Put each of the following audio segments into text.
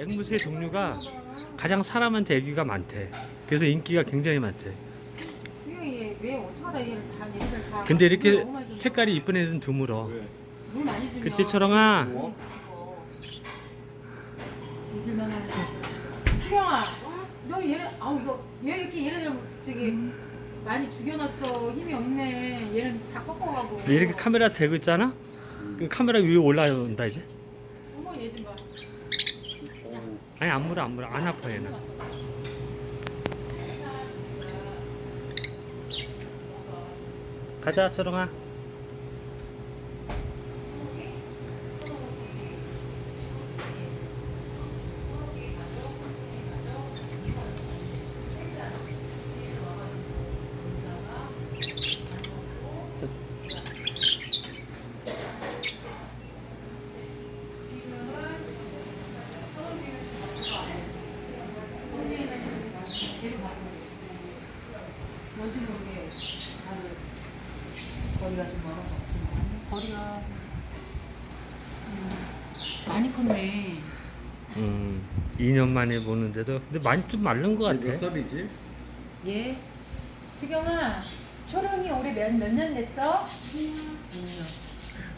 앵무새의 종류가 가장 사람한테 애기가 많대. 그래서 인기가 굉장히 많대. 근데 이렇게 색깔이 이쁜 애는 드물어. 그치 하네 수영아 너 얘네 아우 이거 얘 이렇게 얘네들 저기 많이 죽여놨어 힘이 없네 얘는 다 꺾어가고 이렇게 카메라 대고 있잖아? 그 카메라 위에 올라온다 이제. 어머 얘 좀봐 어우, 아니 안 물어 안 물어 안 아파 얘는. 가자 초롱아. 뭔지 모르게 다들 거리가 좀 멀어서 없지만 거리가 음, 많이 컸네 음 2년 만에 보는데도 근데 많이 좀 마른 것몇 같아. 살이지? 얘 수경아 초롱이 올해 몇 몇 년 됐어? 6년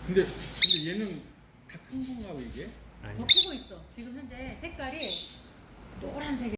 근데 근데 얘는 다 큰 건가 봐 이게? 더 아니. 크고 있어 지금 현재 색깔이 노란색